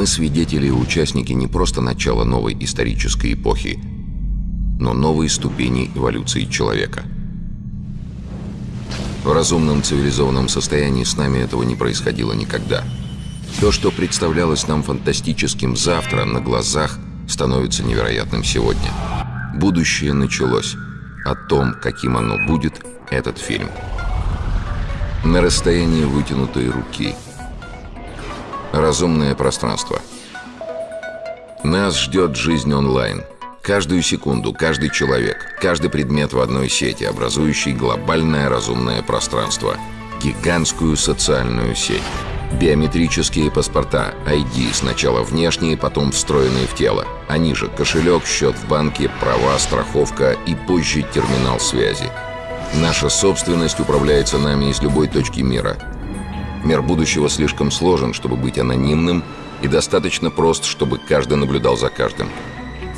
Мы свидетели и участники не просто начала новой исторической эпохи, но новой ступени эволюции человека. В разумном цивилизованном состоянии с нами этого не происходило никогда. То, что представлялось нам фантастическим завтра, на глазах становится невероятным сегодня. Будущее началось. О том, каким оно будет, этот фильм. На расстоянии вытянутой руки. Разумное пространство. Нас ждет жизнь онлайн. Каждую секунду, каждый человек, каждый предмет в одной сети, образующий глобальное разумное пространство. Гигантскую социальную сеть. Биометрические паспорта, ID, сначала внешние, потом встроенные в тело. Они же кошелек, счет в банке, права, страховка и позже терминал связи. Наша собственность управляется нами из любой точки мира. Мир будущего слишком сложен, чтобы быть анонимным, и достаточно прост, чтобы каждый наблюдал за каждым.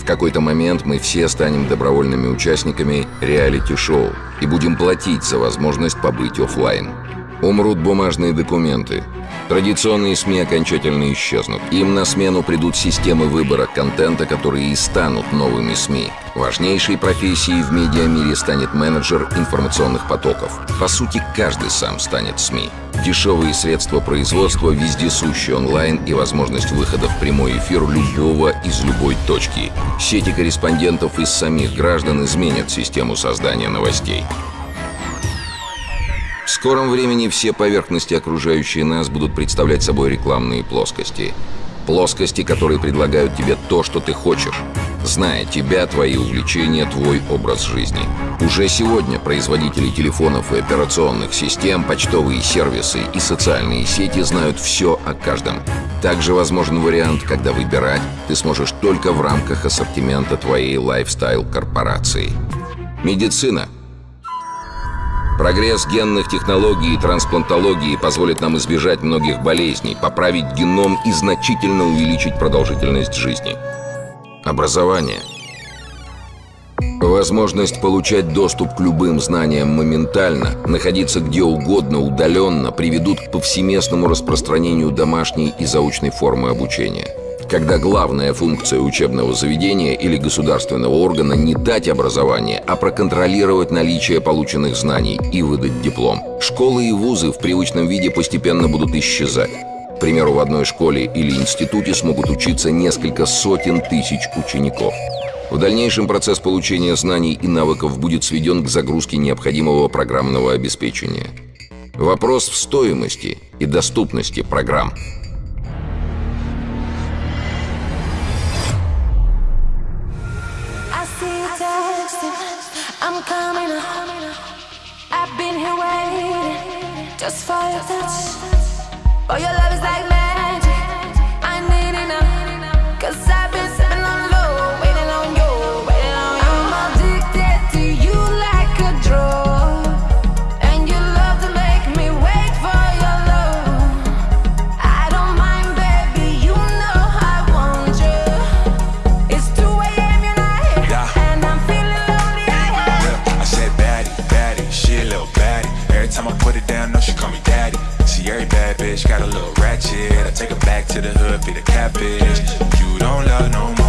В какой-то момент мы все станем добровольными участниками реалити-шоу и будем платить за возможность побыть офлайн. Умрут бумажные документы, Традиционные СМИ окончательно исчезнут. Им на смену придут системы выбора контента, которые и станут новыми СМИ. Важнейшей профессией в медиамире станет менеджер информационных потоков. По сути, каждый сам станет СМИ. Дешевые средства производства, вездесущий онлайн и возможность выхода в прямой эфир любого из любой точки. Сети корреспондентов из самих граждан изменят систему создания новостей. В скором времени все поверхности, окружающие нас, будут представлять собой рекламные плоскости. Плоскости, которые предлагают тебе то, что ты хочешь, зная тебя, твои увлечения, твой образ жизни. Уже сегодня производители телефонов и операционных систем, почтовые сервисы и социальные сети знают все о каждом. Также возможен вариант, когда выбирать ты сможешь только в рамках ассортимента твоей лайфстайл-корпорации. Медицина – Прогресс генных технологий и трансплантологии позволит нам избежать многих болезней, поправить геном и значительно увеличить продолжительность жизни. Образование. Возможность получать доступ к любым знаниям моментально, находиться где угодно, удаленно, приведут к повсеместному распространению домашней и заочной формы обучения – когда главная функция учебного заведения или государственного органа не дать образование, а проконтролировать наличие полученных знаний и выдать диплом. Школы и вузы в привычном виде постепенно будут исчезать. К примеру, в одной школе или институте смогут учиться несколько сотен тысяч учеников. В дальнейшем процесс получения знаний и навыков будет сведен к загрузке необходимого программного обеспечения. Вопрос в стоимости и доступности программ – I'm coming up. I've been here waiting just for your touch. Oh, your love is like bitch got a little ratchet. I take her back to the hood, be the catfish. You don't love no more,